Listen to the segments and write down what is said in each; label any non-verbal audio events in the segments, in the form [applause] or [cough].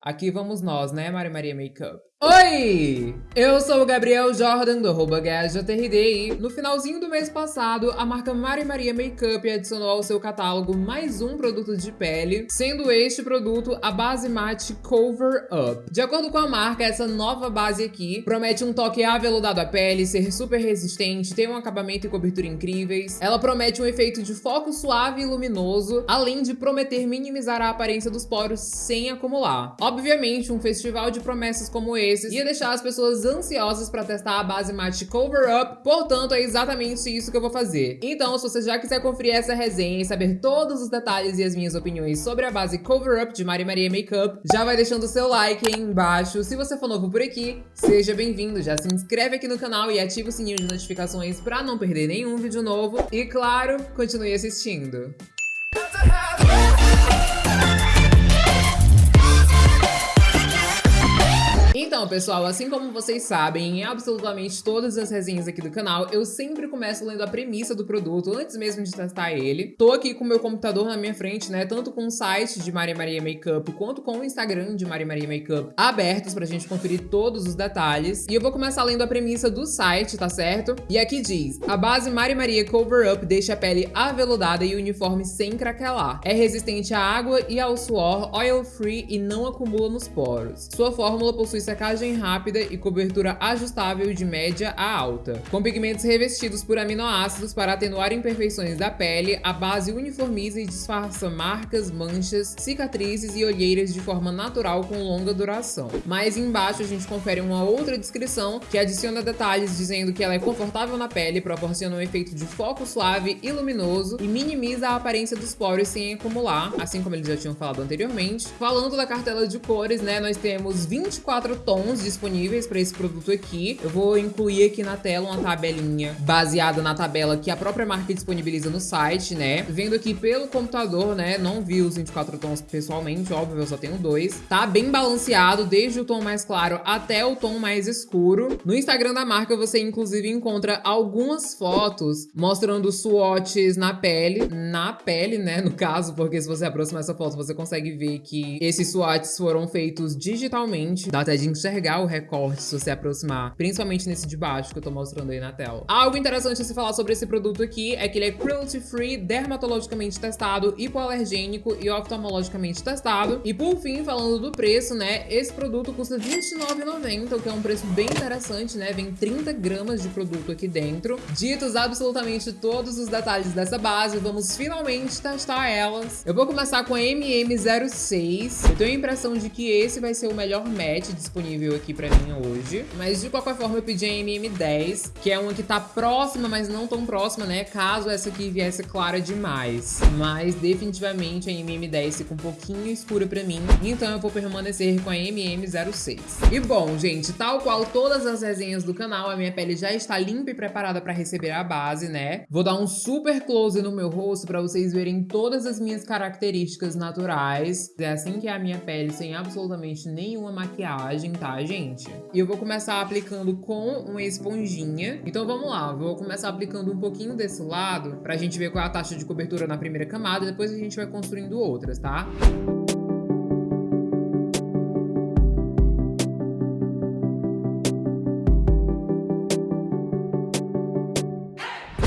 Aqui vamos nós, né, Mari Maria Makeup? Oi! Eu sou o Gabriel Jordan, do arroba e no finalzinho do mês passado, a marca Mari Maria Makeup adicionou ao seu catálogo mais um produto de pele, sendo este produto a base mate Cover Up. De acordo com a marca, essa nova base aqui promete um toque aveludado à pele, ser super resistente, ter um acabamento e cobertura incríveis. Ela promete um efeito de foco suave e luminoso, além de prometer minimizar a aparência dos poros sem acumular. Obviamente, um festival de promessas como esse esses ia deixar as pessoas ansiosas para testar a base mate Cover Up, portanto é exatamente isso que eu vou fazer. Então, se você já quiser conferir essa resenha e saber todos os detalhes e as minhas opiniões sobre a base Cover Up de Mari Maria Makeup, já vai deixando o seu like aí embaixo. Se você for novo por aqui, seja bem-vindo, já se inscreve aqui no canal e ativa o sininho de notificações para não perder nenhum vídeo novo. E claro, continue assistindo. Então, pessoal, assim como vocês sabem, em absolutamente todas as resenhas aqui do canal, eu sempre começo lendo a premissa do produto antes mesmo de testar ele. Tô aqui com o meu computador na minha frente, né, tanto com o site de Maria Maria Makeup quanto com o Instagram de Maria Maria Makeup abertos pra gente conferir todos os detalhes. E eu vou começar lendo a premissa do site, tá certo? E aqui diz, a base Maria Maria Cover Up deixa a pele aveludada e uniforme sem craquelar. É resistente à água e ao suor, oil free e não acumula nos poros. Sua fórmula possui secagem rápida e cobertura ajustável de média a alta. Com pigmentos revestidos por aminoácidos para atenuar imperfeições da pele, a base uniformiza e disfarça marcas, manchas, cicatrizes e olheiras de forma natural com longa duração. Mais embaixo a gente confere uma outra descrição que adiciona detalhes dizendo que ela é confortável na pele, proporciona um efeito de foco suave e luminoso e minimiza a aparência dos poros sem acumular, assim como eles já tinham falado anteriormente. Falando da cartela de cores, né, nós temos 24 tons disponíveis para esse produto aqui. Eu vou incluir aqui na tela uma tabelinha baseada na tabela que a própria marca disponibiliza no site, né? Vendo aqui pelo computador, né? Não vi os 24 tons pessoalmente, óbvio, eu só tenho dois. Tá bem balanceado, desde o tom mais claro até o tom mais escuro. No Instagram da marca você inclusive encontra algumas fotos mostrando swatches na pele, na pele, né, no caso, porque se você aproximar essa foto você consegue ver que esses swatches foram feitos digitalmente, dá até de enxergar o recorte se você aproximar, principalmente nesse de baixo que eu tô mostrando aí na tela. Algo interessante a se falar sobre esse produto aqui é que ele é cruelty free, dermatologicamente testado, hipoalergênico e oftalmologicamente testado. E por fim, falando do preço, né, esse produto custa R$29,90, o que é um preço bem interessante, né, vem 30 gramas de produto aqui dentro. Ditos absolutamente todos os detalhes dessa base, vamos finalmente testar elas. Eu vou começar com a MM06, eu tenho a impressão de que esse vai ser o melhor match disponível aqui pra mim hoje. Mas de qualquer forma eu pedi a MM10, que é uma que tá próxima, mas não tão próxima, né? Caso essa aqui viesse clara demais. Mas definitivamente a MM10 fica um pouquinho escura pra mim, então eu vou permanecer com a MM06. E bom, gente, tal qual todas as resenhas do canal, a minha pele já está limpa e preparada pra receber a base, né? Vou dar um super close no meu rosto pra vocês verem todas as minhas características naturais. É assim que é a minha pele, sem absolutamente nenhuma maquiagem, tá, gente? E eu vou começar aplicando com uma esponjinha. Então vamos lá, vou começar aplicando um pouquinho desse lado pra gente ver qual é a taxa de cobertura na primeira camada, depois a gente vai construindo outras, tá?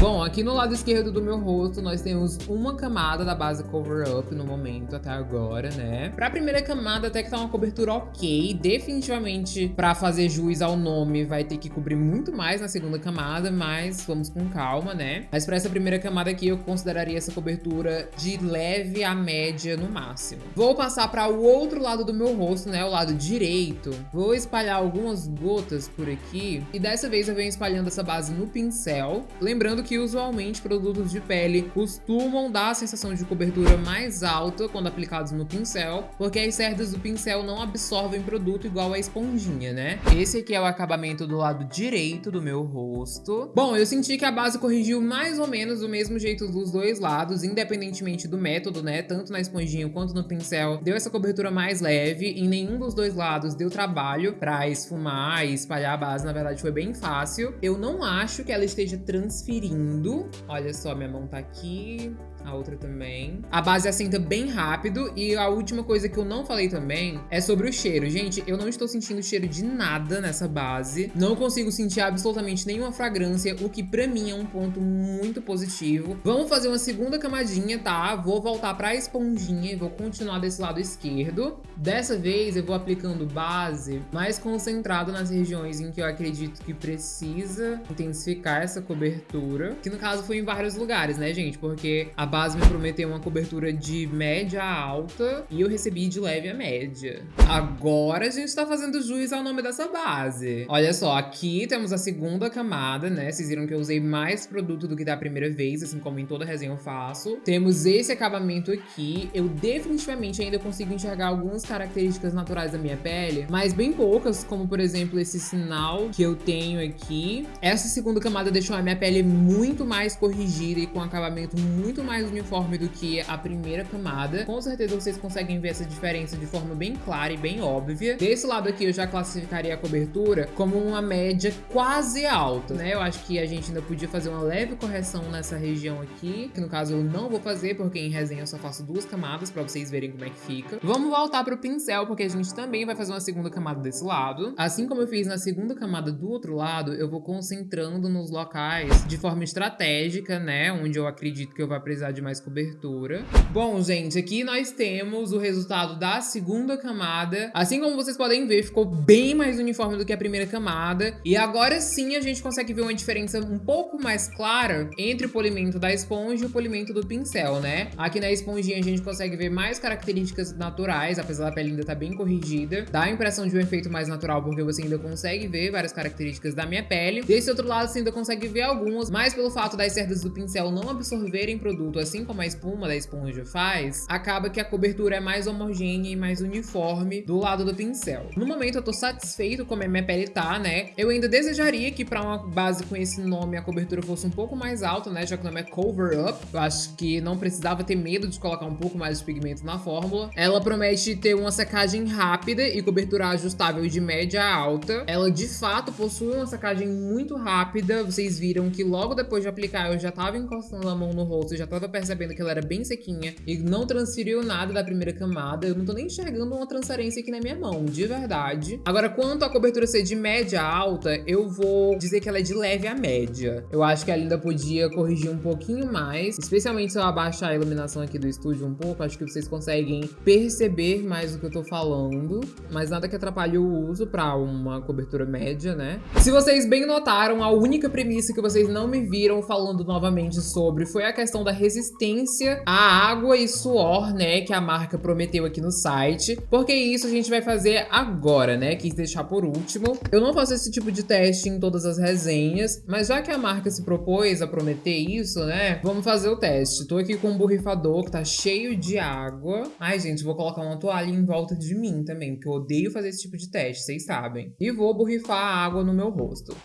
Bom, aqui no lado esquerdo do meu rosto, nós temos uma camada da base Cover Up no momento, até agora, né? Pra primeira camada, até que tá uma cobertura ok. Definitivamente, pra fazer jus ao nome, vai ter que cobrir muito mais na segunda camada, mas vamos com calma, né? Mas pra essa primeira camada aqui, eu consideraria essa cobertura de leve a média no máximo. Vou passar pra o outro lado do meu rosto, né? O lado direito. Vou espalhar algumas gotas por aqui. E dessa vez eu venho espalhando essa base no pincel. Lembrando que que usualmente produtos de pele costumam dar a sensação de cobertura mais alta quando aplicados no pincel, porque as cerdas do pincel não absorvem produto igual a esponjinha, né? Esse aqui é o acabamento do lado direito do meu rosto. Bom, eu senti que a base corrigiu mais ou menos do mesmo jeito dos dois lados, independentemente do método, né? Tanto na esponjinha quanto no pincel, deu essa cobertura mais leve. Em nenhum dos dois lados deu trabalho pra esfumar e espalhar a base, na verdade foi bem fácil. Eu não acho que ela esteja transferindo Olha só, minha mão tá aqui. A outra também. A base assenta bem rápido. E a última coisa que eu não falei também é sobre o cheiro. Gente, eu não estou sentindo cheiro de nada nessa base. Não consigo sentir absolutamente nenhuma fragrância, o que pra mim é um ponto muito positivo. Vamos fazer uma segunda camadinha, tá? Vou voltar pra esponjinha e vou continuar desse lado esquerdo. Dessa vez eu vou aplicando base mais concentrado nas regiões em que eu acredito que precisa intensificar essa cobertura. Que no caso foi em vários lugares, né, gente? Porque a base me prometeu uma cobertura de média a alta e eu recebi de leve a média. Agora a gente tá fazendo juiz ao nome dessa base. Olha só, aqui temos a segunda camada, né? Vocês viram que eu usei mais produto do que da primeira vez, assim como em toda resenha eu faço. Temos esse acabamento aqui. Eu definitivamente ainda consigo enxergar algumas características naturais da minha pele, mas bem poucas, como por exemplo esse sinal que eu tenho aqui. Essa segunda camada deixou a minha pele muito mais corrigida e com acabamento muito mais uniforme do que a primeira camada. Com certeza vocês conseguem ver essa diferença de forma bem clara e bem óbvia. Desse lado aqui eu já classificaria a cobertura como uma média quase alta, né? Eu acho que a gente ainda podia fazer uma leve correção nessa região aqui, que no caso eu não vou fazer, porque em resenha eu só faço duas camadas pra vocês verem como é que fica. Vamos voltar pro pincel, porque a gente também vai fazer uma segunda camada desse lado. Assim como eu fiz na segunda camada do outro lado, eu vou concentrando nos locais de forma estratégica, né? Onde eu acredito que eu vou precisar de mais cobertura. Bom, gente, aqui nós temos o resultado da segunda camada. Assim como vocês podem ver, ficou bem mais uniforme do que a primeira camada. E agora sim a gente consegue ver uma diferença um pouco mais clara entre o polimento da esponja e o polimento do pincel, né? Aqui na esponjinha a gente consegue ver mais características naturais, apesar da pele ainda estar tá bem corrigida. Dá a impressão de um efeito mais natural, porque você ainda consegue ver várias características da minha pele. Desse outro lado você ainda consegue ver algumas, mas pelo fato das cerdas do pincel não absorverem produto, assim como a espuma da esponja faz, acaba que a cobertura é mais homogênea e mais uniforme do lado do pincel. No momento eu tô satisfeito como a minha pele tá, né? Eu ainda desejaria que para uma base com esse nome a cobertura fosse um pouco mais alta, né? Já que o nome é Cover Up. Eu acho que não precisava ter medo de colocar um pouco mais de pigmento na fórmula. Ela promete ter uma secagem rápida e cobertura ajustável de média a alta. Ela de fato possui uma secagem muito rápida. Vocês viram que logo depois de aplicar eu já tava encostando a mão no rosto, já tava percebendo que ela era bem sequinha e não transferiu nada da primeira camada. Eu não tô nem enxergando uma transparência aqui na minha mão, de verdade. Agora, quanto a cobertura ser de média alta, eu vou dizer que ela é de leve a média. Eu acho que ela ainda podia corrigir um pouquinho mais, especialmente se eu abaixar a iluminação aqui do estúdio um pouco, acho que vocês conseguem perceber mais do que eu tô falando, mas nada que atrapalhe o uso pra uma cobertura média, né? Se vocês bem notaram, a única premissa que vocês não me viram falando novamente sobre foi a questão da resistência à água e suor, né, que a marca prometeu aqui no site, porque isso a gente vai fazer agora, né, quis deixar por último. Eu não faço esse tipo de teste em todas as resenhas, mas já que a marca se propôs a prometer isso, né, vamos fazer o teste. Tô aqui com um borrifador que tá cheio de água. Ai, gente, vou colocar uma toalha em volta de mim também, porque eu odeio fazer esse tipo de teste, vocês sabem. E vou borrifar a água no meu rosto.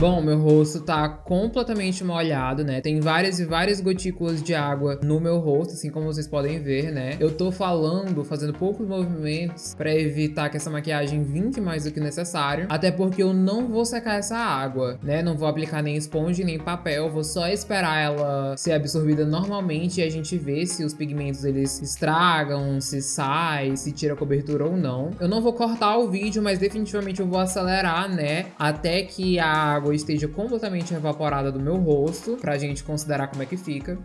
Bom, meu rosto tá completamente molhado, né? Tem várias e várias gotículas de água no meu rosto, assim como vocês podem ver, né? Eu tô falando, fazendo poucos movimentos pra evitar que essa maquiagem vinque mais do que necessário. Até porque eu não vou secar essa água, né? Não vou aplicar nem esponja nem papel. Vou só esperar ela ser absorvida normalmente e a gente ver se os pigmentos eles estragam, se sai, se tira a cobertura ou não. Eu não vou cortar o vídeo, mas definitivamente eu vou acelerar, né? Até que a água água esteja completamente evaporada do meu rosto, pra gente considerar como é que fica.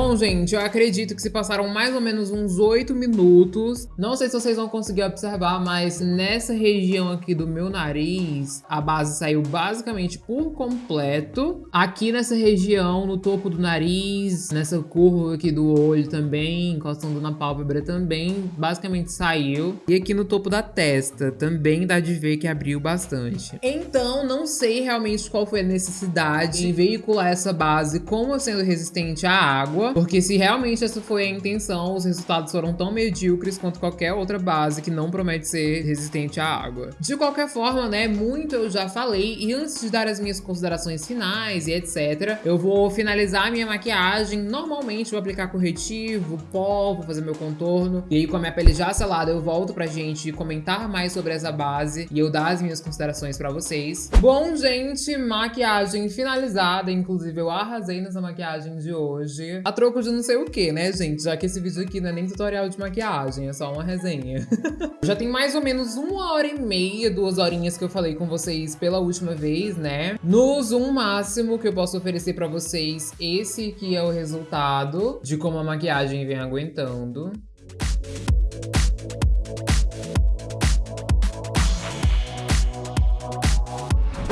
Bom, gente, eu acredito que se passaram mais ou menos uns 8 minutos. Não sei se vocês vão conseguir observar, mas nessa região aqui do meu nariz, a base saiu basicamente por completo. Aqui nessa região, no topo do nariz, nessa curva aqui do olho também, encostando na pálpebra também, basicamente saiu. E aqui no topo da testa, também dá de ver que abriu bastante. Então, não sei realmente qual foi a necessidade em veicular essa base como sendo resistente à água, água, porque se realmente essa foi a intenção, os resultados foram tão medíocres quanto qualquer outra base que não promete ser resistente à água. De qualquer forma, né, muito eu já falei, e antes de dar as minhas considerações finais e etc, eu vou finalizar a minha maquiagem, normalmente vou aplicar corretivo, pó, vou fazer meu contorno, e aí com a minha pele já selada eu volto pra gente comentar mais sobre essa base e eu dar as minhas considerações pra vocês. Bom, gente, maquiagem finalizada, inclusive eu arrasei nessa maquiagem de hoje. A troco de não sei o que, né, gente? Já que esse vídeo aqui não é nem tutorial de maquiagem, é só uma resenha. [laughs] Já tem mais ou menos uma hora e meia, duas horinhas que eu falei com vocês pela última vez, né? No zoom máximo que eu posso oferecer pra vocês, esse aqui é o resultado de como a maquiagem vem aguentando.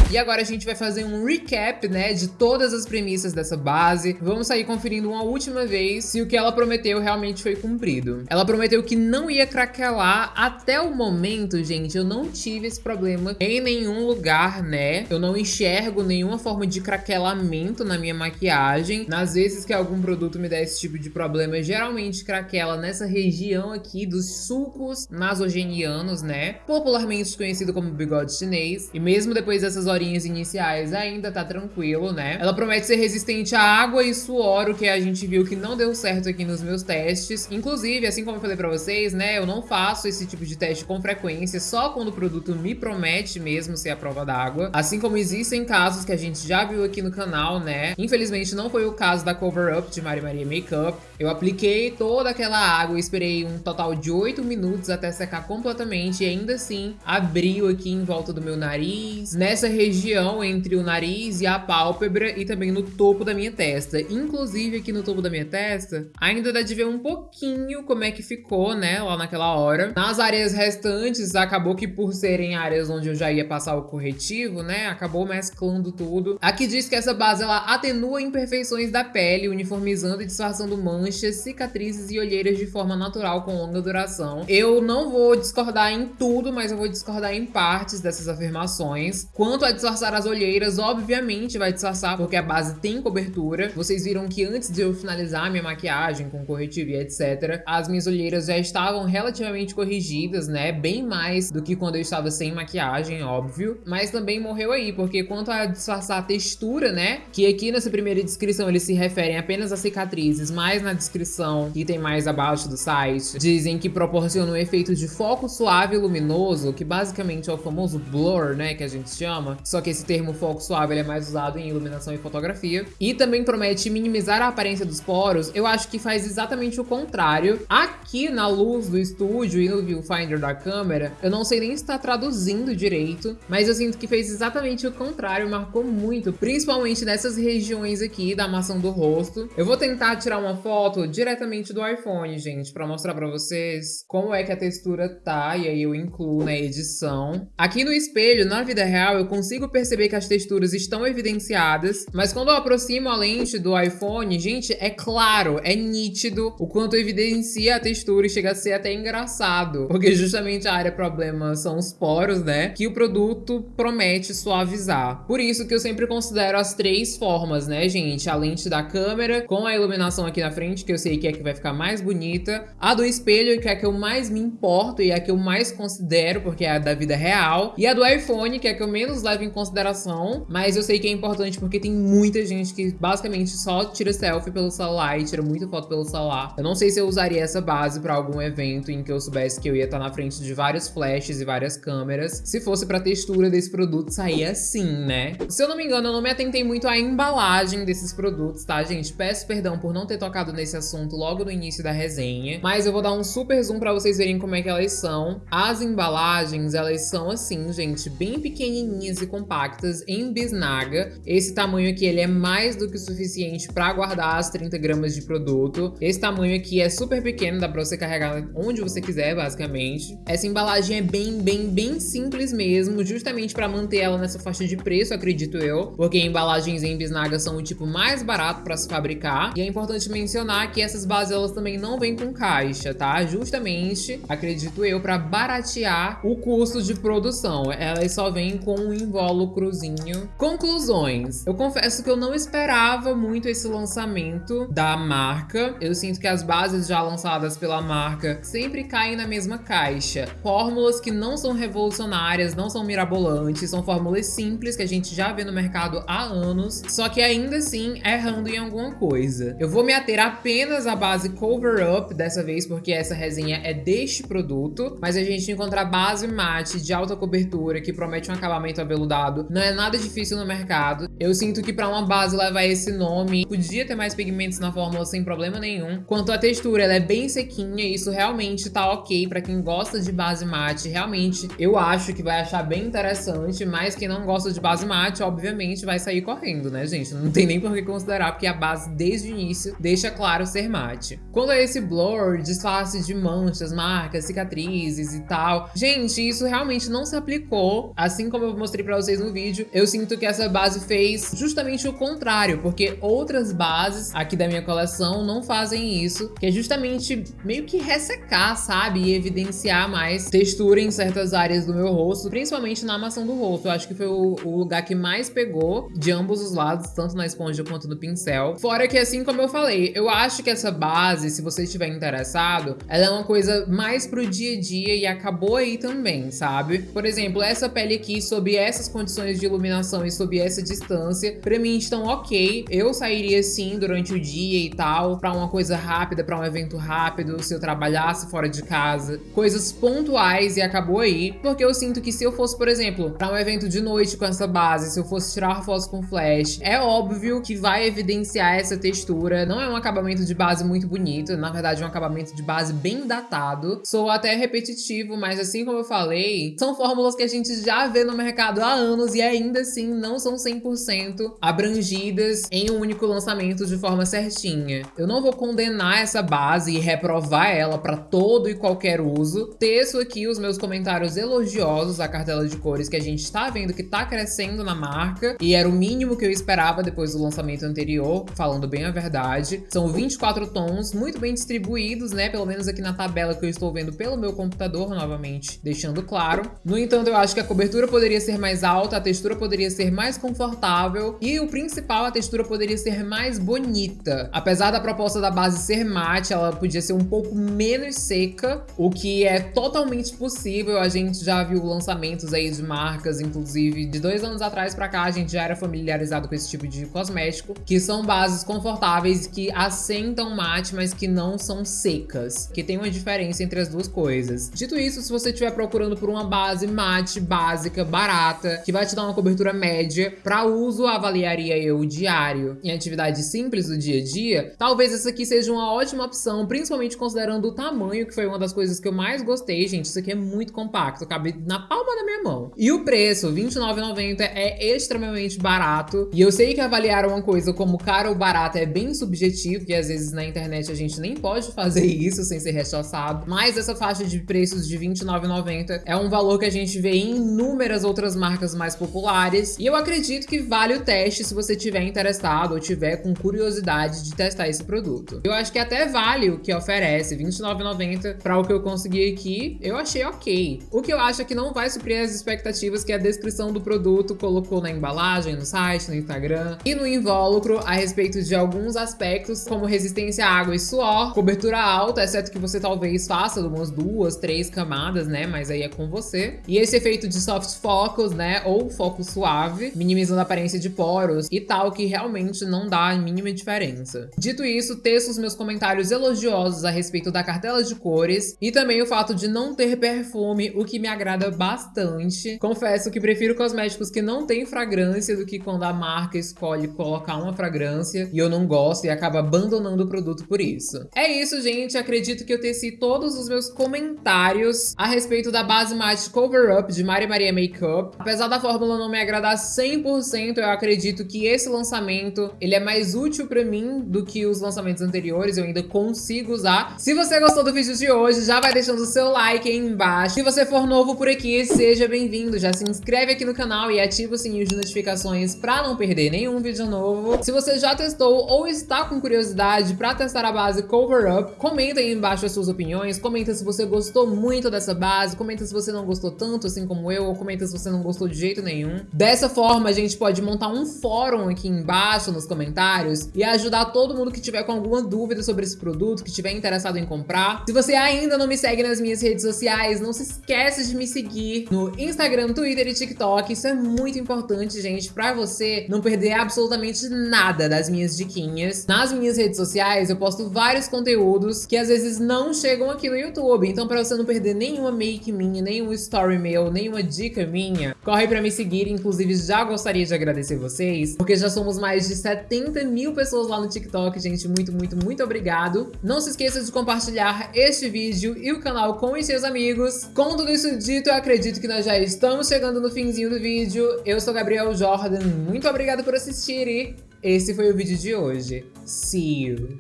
E agora a gente vai fazer um recap, né, de todas as premissas dessa base. Vamos sair conferindo uma última vez se o que ela prometeu realmente foi cumprido. Ela prometeu que não ia craquelar. Até o momento, gente, eu não tive esse problema em nenhum lugar, né? Eu não enxergo nenhuma forma de craquelamento na minha maquiagem. Nas vezes que algum produto me dá esse tipo de problema, geralmente craquela nessa região aqui dos sulcos nasogenianos, né? Popularmente conhecido como bigode chinês. E mesmo depois dessas horinhas iniciais ainda tá tranquilo, né? Ela promete ser resistente à água e suor, o que a gente viu que não deu certo aqui nos meus testes. Inclusive, assim como eu falei pra vocês, né, eu não faço esse tipo de teste com frequência, só quando o produto me promete mesmo ser a prova d'água. Assim como existem casos que a gente já viu aqui no canal, né? Infelizmente não foi o caso da Cover Up de Mari Maria Makeup. Eu apliquei toda aquela água esperei um total de 8 minutos até secar completamente e ainda assim abriu aqui em volta do meu nariz. Nessa região região entre o nariz e a pálpebra e também no topo da minha testa. Inclusive aqui no topo da minha testa, ainda dá de ver um pouquinho como é que ficou, né, lá naquela hora. Nas áreas restantes, acabou que por serem áreas onde eu já ia passar o corretivo, né, acabou mesclando tudo. Aqui diz que essa base, ela atenua imperfeições da pele, uniformizando e disfarçando manchas, cicatrizes e olheiras de forma natural com longa duração. Eu não vou discordar em tudo, mas eu vou discordar em partes dessas afirmações. Quanto a disfarçar as olheiras, obviamente vai disfarçar, porque a base tem cobertura. Vocês viram que antes de eu finalizar minha maquiagem com corretivo e etc, as minhas olheiras já estavam relativamente corrigidas, né? Bem mais do que quando eu estava sem maquiagem, óbvio. Mas também morreu aí, porque quanto a disfarçar a textura, né? Que aqui nessa primeira descrição eles se referem apenas a cicatrizes, mas na descrição, que tem mais abaixo do site, dizem que proporciona um efeito de foco suave e luminoso, que basicamente é o famoso blur, né? Que a gente chama, só que esse termo foco suave é mais usado em iluminação e fotografia. E também promete minimizar a aparência dos poros, eu acho que faz exatamente o contrário. Aqui na luz do estúdio e no viewfinder da câmera, eu não sei nem se está traduzindo direito, mas eu sinto que fez exatamente o contrário, marcou muito, principalmente nessas regiões aqui da armação do rosto. Eu vou tentar tirar uma foto diretamente do iPhone, gente, para mostrar para vocês como é que a textura tá, e aí eu incluo na edição. Aqui no espelho, na vida real, eu consigo consigo perceber que as texturas estão evidenciadas, mas quando eu aproximo a lente do iPhone, gente, é claro, é nítido o quanto evidencia a textura e chega a ser até engraçado, porque justamente a área problema são os poros, né, que o produto promete suavizar. Por isso que eu sempre considero as três formas, né, gente, a lente da câmera com a iluminação aqui na frente, que eu sei que é que vai ficar mais bonita, a do espelho, que é a que eu mais me importo e é a que eu mais considero, porque é a da vida real, e a do iPhone, que é a que eu menos levo em consideração, mas eu sei que é importante porque tem muita gente que basicamente só tira selfie pelo celular e tira muita foto pelo celular. Eu não sei se eu usaria essa base pra algum evento em que eu soubesse que eu ia estar na frente de vários flashes e várias câmeras, se fosse pra textura desse produto sair assim, né? Se eu não me engano, eu não me atentei muito à embalagem desses produtos, tá, gente? Peço perdão por não ter tocado nesse assunto logo no início da resenha, mas eu vou dar um super zoom pra vocês verem como é que elas são. As embalagens, elas são assim, gente, bem pequenininhas e compactas em bisnaga. Esse tamanho aqui ele é mais do que suficiente para guardar as 30 gramas de produto. Esse tamanho aqui é super pequeno, dá para você carregar onde você quiser, basicamente. Essa embalagem é bem, bem, bem simples mesmo, justamente para manter ela nessa faixa de preço, acredito eu, porque embalagens em bisnaga são o tipo mais barato para se fabricar. E é importante mencionar que essas bases elas também não vêm com caixa, tá? Justamente, acredito eu, para baratear o custo de produção. Elas só vêm com um invoice invólucrozinho. Conclusões. Eu confesso que eu não esperava muito esse lançamento da marca. Eu sinto que as bases já lançadas pela marca sempre caem na mesma caixa. Fórmulas que não são revolucionárias, não são mirabolantes, são fórmulas simples que a gente já vê no mercado há anos, só que ainda assim errando em alguma coisa. Eu vou me ater apenas à base Cover Up dessa vez, porque essa resenha é deste produto, mas a gente encontrar base mate de alta cobertura que promete um acabamento aveludado não é nada difícil no mercado. Eu sinto que para uma base levar esse nome, podia ter mais pigmentos na fórmula sem problema nenhum. Quanto à textura, ela é bem sequinha e isso realmente tá ok para quem gosta de base mate. Realmente, eu acho que vai achar bem interessante, mas quem não gosta de base mate, obviamente, vai sair correndo, né, gente? Não tem nem por que considerar, porque a base, desde o início, deixa claro ser mate. Quando é esse blur, disfarce de manchas, marcas, cicatrizes e tal, gente, isso realmente não se aplicou, assim como eu mostrei pra vocês no vídeo. Eu sinto que essa base fez justamente o contrário, porque outras bases aqui da minha coleção não fazem isso, que é justamente meio que ressecar, sabe? E evidenciar mais textura em certas áreas do meu rosto, principalmente na maçã do rosto. Eu acho que foi o, o lugar que mais pegou de ambos os lados, tanto na esponja quanto no pincel. Fora que, assim como eu falei, eu acho que essa base, se você estiver interessado, ela é uma coisa mais pro dia a dia e acabou aí também, sabe? Por exemplo, essa pele aqui, sob essas condições de iluminação e sob essa distância, pra mim estão ok. Eu sairia sim durante o dia e tal, pra uma coisa rápida, pra um evento rápido, se eu trabalhasse fora de casa. Coisas pontuais e acabou aí, porque eu sinto que se eu fosse, por exemplo, pra um evento de noite com essa base, se eu fosse tirar fotos com flash, é óbvio que vai evidenciar essa textura. Não é um acabamento de base muito bonito, na verdade é um acabamento de base bem datado. Sou até repetitivo, mas assim como eu falei, são fórmulas que a gente já vê no mercado há anos e ainda assim não são 100% abrangidas em um único lançamento de forma certinha. Eu não vou condenar essa base e reprovar ela para todo e qualquer uso. Teço aqui os meus comentários elogiosos à cartela de cores que a gente tá vendo que tá crescendo na marca e era o mínimo que eu esperava depois do lançamento anterior, falando bem a verdade. São 24 tons, muito bem distribuídos, né? Pelo menos aqui na tabela que eu estou vendo pelo meu computador, novamente, deixando claro. No entanto, eu acho que a cobertura poderia ser mais alta, a textura poderia ser mais confortável e o principal, a textura poderia ser mais bonita. Apesar da proposta da base ser mate, ela podia ser um pouco menos seca, o que é totalmente possível. A gente já viu lançamentos aí de marcas, inclusive de dois anos atrás pra cá, a gente já era familiarizado com esse tipo de cosmético, que são bases confortáveis que assentam mate, mas que não são secas, que tem uma diferença entre as duas coisas. Dito isso, se você estiver procurando por uma base mate, básica, barata, que vai te dar uma cobertura média, para uso avaliaria eu diário em atividades simples do dia a dia, talvez essa aqui seja uma ótima opção, principalmente considerando o tamanho, que foi uma das coisas que eu mais gostei, gente, isso aqui é muito compacto, cabe na palma da minha mão. E o preço, R$29,90, é extremamente barato, e eu sei que avaliar uma coisa como caro ou barato é bem subjetivo, que às vezes na internet a gente nem pode fazer isso sem ser rechaçado, mas essa faixa de preços de R$29,90 é um valor que a gente vê em inúmeras outras marcas mais populares, e eu acredito que vale o teste se você tiver interessado ou tiver com curiosidade de testar esse produto. Eu acho que até vale o que oferece, R$29,90 para o que eu consegui aqui, eu achei ok. O que eu acho é que não vai suprir as expectativas que a descrição do produto colocou na embalagem, no site, no Instagram e no invólucro a respeito de alguns aspectos como resistência à água e suor, cobertura alta, exceto que você talvez faça umas duas, três camadas, né, mas aí é com você. E esse efeito de soft focus, né, ou foco suave, minimizando a aparência de poros e tal, que realmente não dá a mínima diferença. Dito isso, teço os meus comentários elogiosos a respeito da cartela de cores e também o fato de não ter perfume, o que me agrada bastante. Confesso que prefiro cosméticos que não têm fragrância do que quando a marca escolhe colocar uma fragrância e eu não gosto e acaba abandonando o produto por isso. É isso, gente. Acredito que eu teci todos os meus comentários a respeito da base mate Cover Up de Mari Maria Makeup. Apesar da fórmula não me agradar 100%, eu acredito que esse lançamento ele é mais útil pra mim do que os lançamentos anteriores. Eu ainda consigo usar. Se você gostou do vídeo de hoje, já vai deixando o seu like aí embaixo. Se você for novo por aqui, seja bem-vindo. Já se inscreve aqui no canal e ativa o sininho de notificações pra não perder nenhum vídeo novo. Se você já testou ou está com curiosidade pra testar a base Cover Up, comenta aí embaixo as suas opiniões. Comenta se você gostou muito dessa base, comenta se você não gostou tanto assim como eu, ou comenta se você não gostou de jeito nenhum. Dessa forma, a gente pode montar um fórum aqui embaixo nos comentários e ajudar todo mundo que tiver com alguma dúvida sobre esse produto, que tiver interessado em comprar. Se você ainda não me segue nas minhas redes sociais, não se esqueça de me seguir no Instagram, Twitter e TikTok. Isso é muito importante, gente, pra você não perder absolutamente nada das minhas diquinhas. Nas minhas redes sociais, eu posto vários conteúdos que às vezes não chegam aqui no YouTube. Então, pra você não perder nenhuma make minha, nenhum story meu, nenhuma dica minha, corre pra me seguir. Inclusive, já gostaria de agradecer vocês, porque já somos mais de 70 mil pessoas lá no TikTok, gente. Muito, muito, muito obrigado. Não se esqueça de compartilhar este vídeo e o canal com os seus amigos. Com tudo isso dito, eu acredito que nós já estamos chegando no finzinho do vídeo. Eu sou Gabriel Jordan, muito obrigado por assistir e esse foi o vídeo de hoje. See you!